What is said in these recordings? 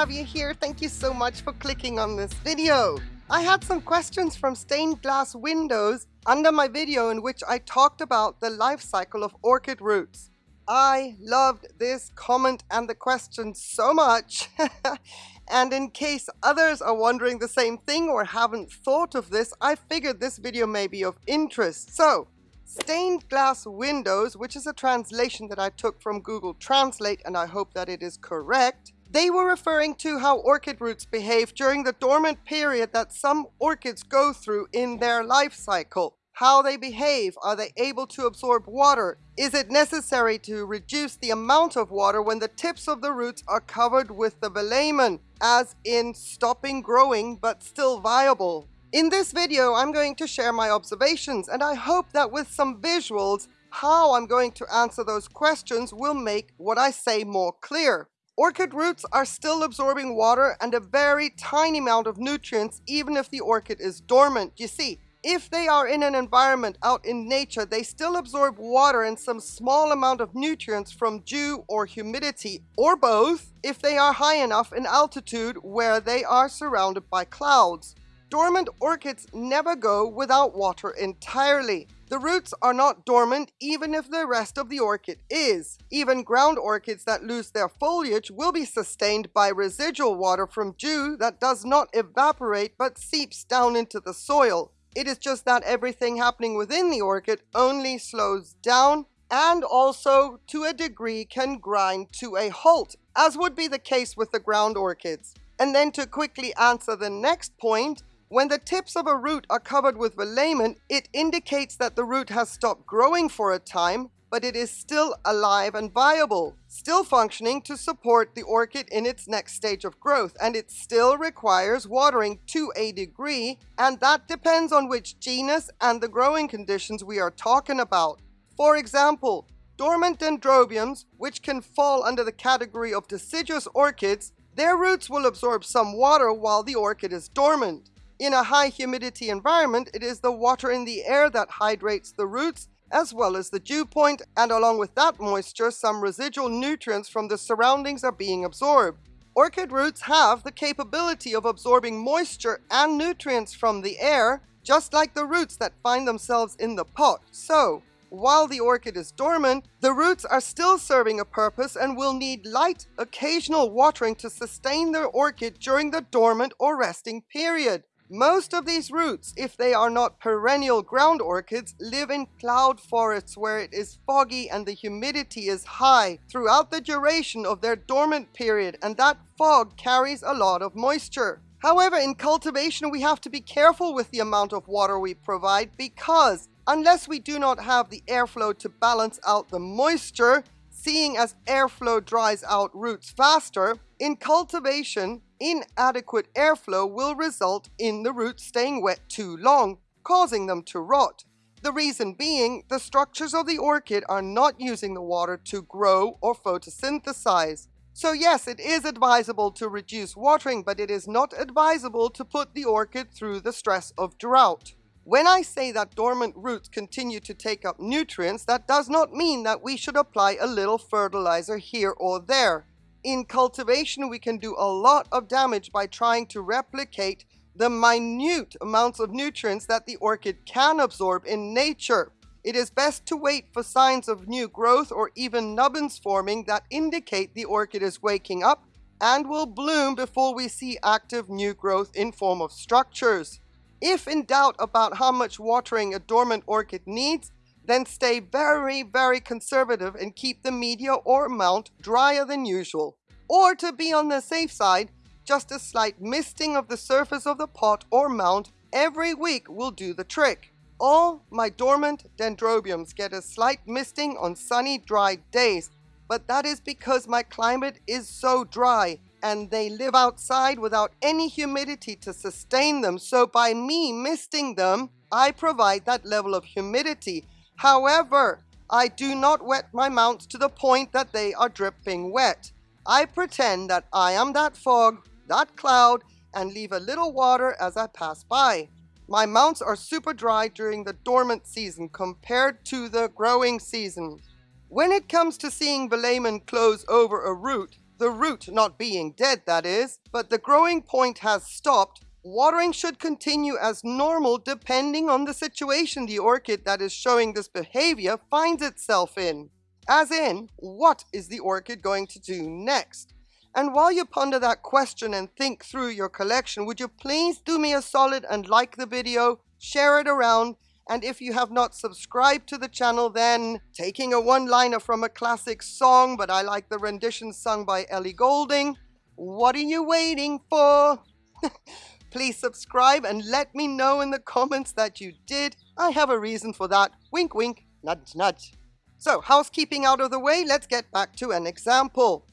have you here. Thank you so much for clicking on this video. I had some questions from stained glass windows under my video in which I talked about the life cycle of orchid roots. I loved this comment and the question so much. and in case others are wondering the same thing or haven't thought of this, I figured this video may be of interest. So, stained glass windows, which is a translation that I took from Google Translate and I hope that it is correct, they were referring to how orchid roots behave during the dormant period that some orchids go through in their life cycle. How they behave, are they able to absorb water? Is it necessary to reduce the amount of water when the tips of the roots are covered with the velamen, as in stopping growing but still viable? In this video, I'm going to share my observations and I hope that with some visuals, how I'm going to answer those questions will make what I say more clear. Orchid roots are still absorbing water and a very tiny amount of nutrients even if the orchid is dormant. You see, if they are in an environment out in nature, they still absorb water and some small amount of nutrients from dew or humidity, or both, if they are high enough in altitude where they are surrounded by clouds. Dormant orchids never go without water entirely. The roots are not dormant even if the rest of the orchid is. Even ground orchids that lose their foliage will be sustained by residual water from dew that does not evaporate but seeps down into the soil. It is just that everything happening within the orchid only slows down and also to a degree can grind to a halt, as would be the case with the ground orchids. And then to quickly answer the next point, when the tips of a root are covered with velamen, it indicates that the root has stopped growing for a time, but it is still alive and viable, still functioning to support the orchid in its next stage of growth, and it still requires watering to a degree, and that depends on which genus and the growing conditions we are talking about. For example, dormant dendrobiums, which can fall under the category of deciduous orchids, their roots will absorb some water while the orchid is dormant. In a high humidity environment, it is the water in the air that hydrates the roots as well as the dew point, and along with that moisture, some residual nutrients from the surroundings are being absorbed. Orchid roots have the capability of absorbing moisture and nutrients from the air, just like the roots that find themselves in the pot. So, while the orchid is dormant, the roots are still serving a purpose and will need light, occasional watering to sustain the orchid during the dormant or resting period. Most of these roots, if they are not perennial ground orchids, live in cloud forests where it is foggy and the humidity is high throughout the duration of their dormant period and that fog carries a lot of moisture. However, in cultivation we have to be careful with the amount of water we provide because unless we do not have the airflow to balance out the moisture, seeing as airflow dries out roots faster, in cultivation, inadequate airflow will result in the roots staying wet too long, causing them to rot. The reason being, the structures of the orchid are not using the water to grow or photosynthesize. So yes, it is advisable to reduce watering, but it is not advisable to put the orchid through the stress of drought. When I say that dormant roots continue to take up nutrients, that does not mean that we should apply a little fertilizer here or there. In cultivation, we can do a lot of damage by trying to replicate the minute amounts of nutrients that the orchid can absorb in nature. It is best to wait for signs of new growth or even nubbins forming that indicate the orchid is waking up and will bloom before we see active new growth in form of structures. If in doubt about how much watering a dormant orchid needs, then stay very, very conservative and keep the media or mount drier than usual. Or to be on the safe side, just a slight misting of the surface of the pot or mount every week will do the trick. All my dormant dendrobiums get a slight misting on sunny, dry days, but that is because my climate is so dry and they live outside without any humidity to sustain them. So by me misting them, I provide that level of humidity However, I do not wet my mounts to the point that they are dripping wet. I pretend that I am that fog, that cloud, and leave a little water as I pass by. My mounts are super dry during the dormant season compared to the growing season. When it comes to seeing velamen close over a root, the root not being dead that is, but the growing point has stopped, watering should continue as normal depending on the situation the orchid that is showing this behavior finds itself in. As in, what is the orchid going to do next? And while you ponder that question and think through your collection, would you please do me a solid and like the video, share it around, and if you have not subscribed to the channel, then taking a one-liner from a classic song, but I like the rendition sung by Ellie Goulding, what are you waiting for? Please subscribe and let me know in the comments that you did. I have a reason for that. Wink, wink, nudge, nudge. So, housekeeping out of the way, let's get back to an example.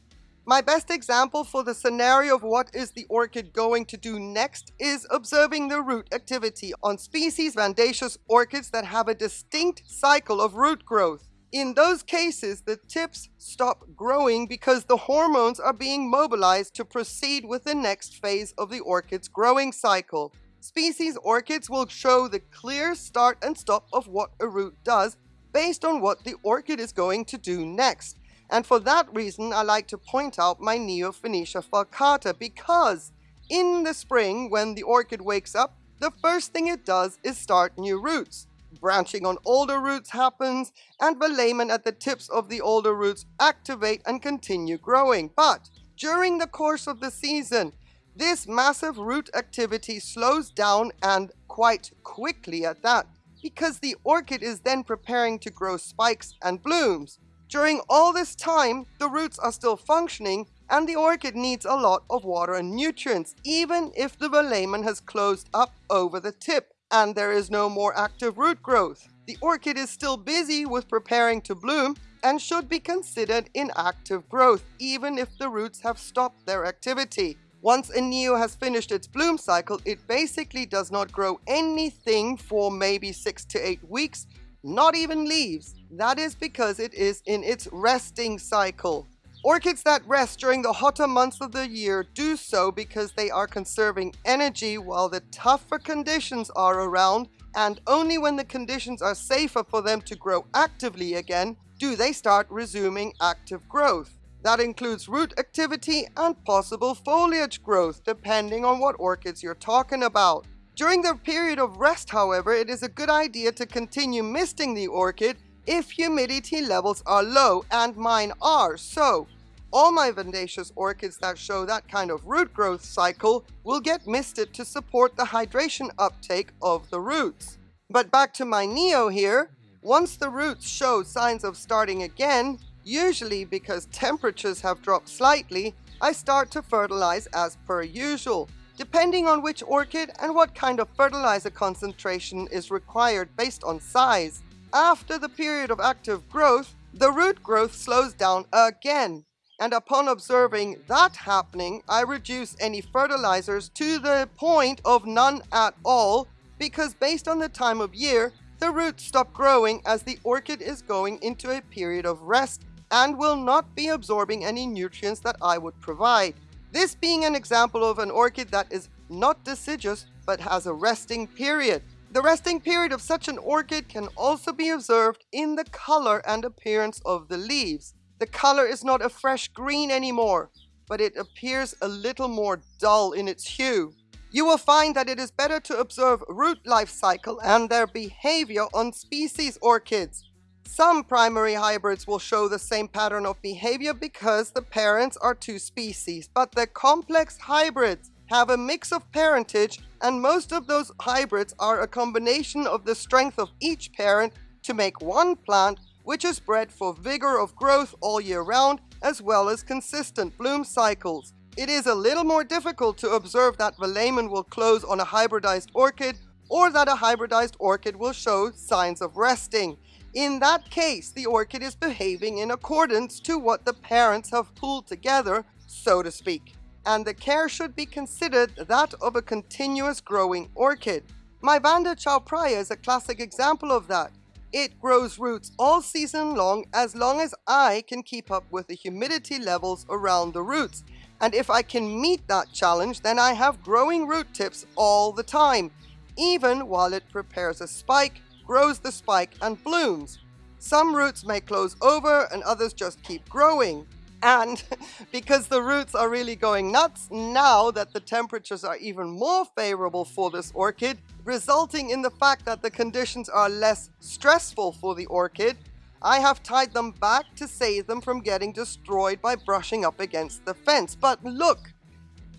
My best example for the scenario of what is the orchid going to do next is observing the root activity on species Vandaceous orchids that have a distinct cycle of root growth. In those cases, the tips stop growing because the hormones are being mobilized to proceed with the next phase of the orchid's growing cycle. Species orchids will show the clear start and stop of what a root does based on what the orchid is going to do next. And for that reason, I like to point out my Neofinetia falcata because in the spring, when the orchid wakes up, the first thing it does is start new roots. Branching on older roots happens, and the velamen at the tips of the older roots activate and continue growing. But during the course of the season, this massive root activity slows down and quite quickly at that, because the orchid is then preparing to grow spikes and blooms. During all this time, the roots are still functioning and the orchid needs a lot of water and nutrients, even if the velamen has closed up over the tip and there is no more active root growth. The orchid is still busy with preparing to bloom and should be considered in active growth, even if the roots have stopped their activity. Once a neo has finished its bloom cycle, it basically does not grow anything for maybe 6 to 8 weeks not even leaves. That is because it is in its resting cycle. Orchids that rest during the hotter months of the year do so because they are conserving energy while the tougher conditions are around and only when the conditions are safer for them to grow actively again do they start resuming active growth. That includes root activity and possible foliage growth depending on what orchids you're talking about. During the period of rest, however, it is a good idea to continue misting the orchid if humidity levels are low, and mine are, so all my Vandaceous orchids that show that kind of root growth cycle will get misted to support the hydration uptake of the roots. But back to my Neo here, once the roots show signs of starting again, usually because temperatures have dropped slightly, I start to fertilize as per usual depending on which orchid and what kind of fertilizer concentration is required based on size. After the period of active growth, the root growth slows down again. And upon observing that happening, I reduce any fertilizers to the point of none at all because based on the time of year, the roots stop growing as the orchid is going into a period of rest and will not be absorbing any nutrients that I would provide. This being an example of an orchid that is not deciduous but has a resting period. The resting period of such an orchid can also be observed in the color and appearance of the leaves. The color is not a fresh green anymore, but it appears a little more dull in its hue. You will find that it is better to observe root life cycle and their behavior on species orchids some primary hybrids will show the same pattern of behavior because the parents are two species, but the complex hybrids have a mix of parentage and most of those hybrids are a combination of the strength of each parent to make one plant which is bred for vigor of growth all year round as well as consistent bloom cycles. It is a little more difficult to observe that the velamen will close on a hybridized orchid or that a hybridized orchid will show signs of resting. In that case, the orchid is behaving in accordance to what the parents have pulled together, so to speak. And the care should be considered that of a continuous growing orchid. My Vanda chaupraea is a classic example of that. It grows roots all season long as long as I can keep up with the humidity levels around the roots. And if I can meet that challenge, then I have growing root tips all the time, even while it prepares a spike grows the spike and blooms. Some roots may close over and others just keep growing. And because the roots are really going nuts now that the temperatures are even more favorable for this orchid, resulting in the fact that the conditions are less stressful for the orchid, I have tied them back to save them from getting destroyed by brushing up against the fence. But look,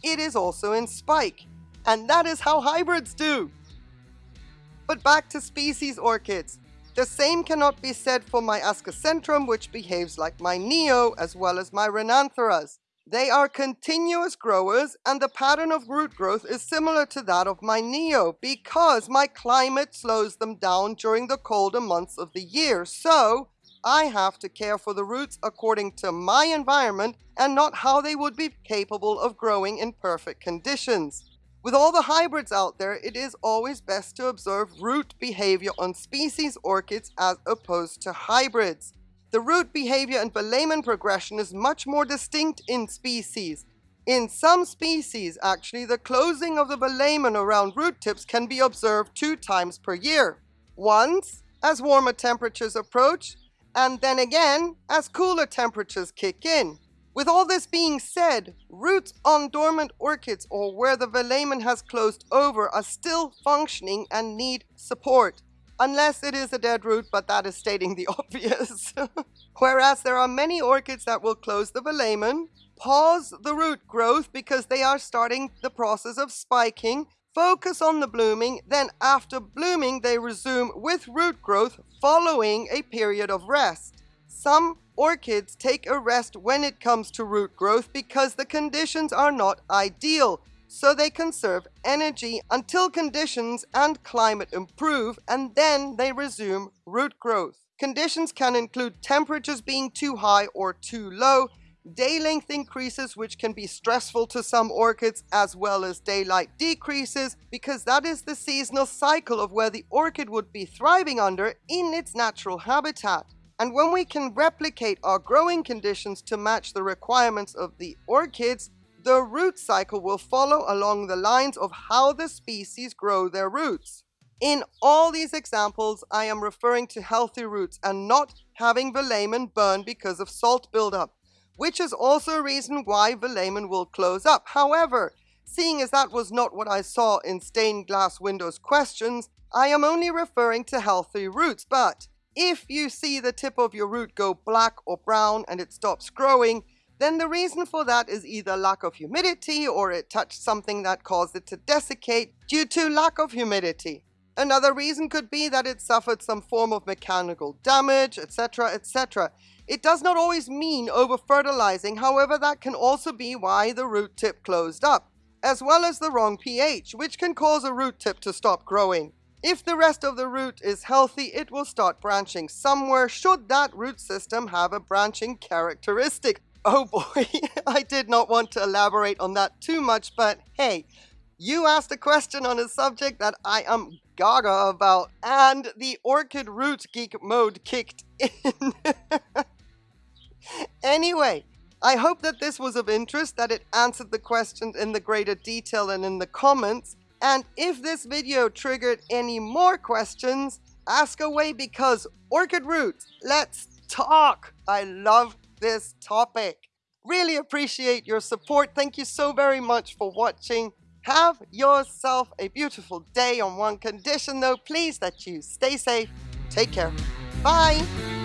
it is also in spike. And that is how hybrids do. But back to species orchids. The same cannot be said for my Ascocentrum, which behaves like my Neo, as well as my Renantheras. They are continuous growers, and the pattern of root growth is similar to that of my Neo, because my climate slows them down during the colder months of the year. So, I have to care for the roots according to my environment and not how they would be capable of growing in perfect conditions. With all the hybrids out there, it is always best to observe root behavior on species orchids as opposed to hybrids. The root behavior and velamen progression is much more distinct in species. In some species, actually, the closing of the velamen around root tips can be observed two times per year. Once, as warmer temperatures approach, and then again, as cooler temperatures kick in. With all this being said, roots on dormant orchids or where the velamen has closed over are still functioning and need support. Unless it is a dead root, but that is stating the obvious. Whereas there are many orchids that will close the velamen, pause the root growth because they are starting the process of spiking, focus on the blooming, then after blooming they resume with root growth following a period of rest. Some orchids take a rest when it comes to root growth because the conditions are not ideal, so they conserve energy until conditions and climate improve and then they resume root growth. Conditions can include temperatures being too high or too low, day length increases which can be stressful to some orchids as well as daylight decreases because that is the seasonal cycle of where the orchid would be thriving under in its natural habitat. And when we can replicate our growing conditions to match the requirements of the orchids, the root cycle will follow along the lines of how the species grow their roots. In all these examples, I am referring to healthy roots and not having velamen burn because of salt buildup, which is also a reason why velamen will close up. However, seeing as that was not what I saw in stained glass windows questions, I am only referring to healthy roots, but if you see the tip of your root go black or brown and it stops growing, then the reason for that is either lack of humidity or it touched something that caused it to desiccate due to lack of humidity. Another reason could be that it suffered some form of mechanical damage, etc, etc. It does not always mean over-fertilizing, however that can also be why the root tip closed up, as well as the wrong pH, which can cause a root tip to stop growing. If the rest of the root is healthy, it will start branching somewhere should that root system have a branching characteristic. Oh boy, I did not want to elaborate on that too much, but hey, you asked a question on a subject that I am gaga about, and the orchid root geek mode kicked in. anyway, I hope that this was of interest, that it answered the questions in the greater detail and in the comments. And if this video triggered any more questions, ask away because Orchid Roots, let's talk! I love this topic. Really appreciate your support. Thank you so very much for watching. Have yourself a beautiful day on one condition though, please that you stay safe. Take care. Bye!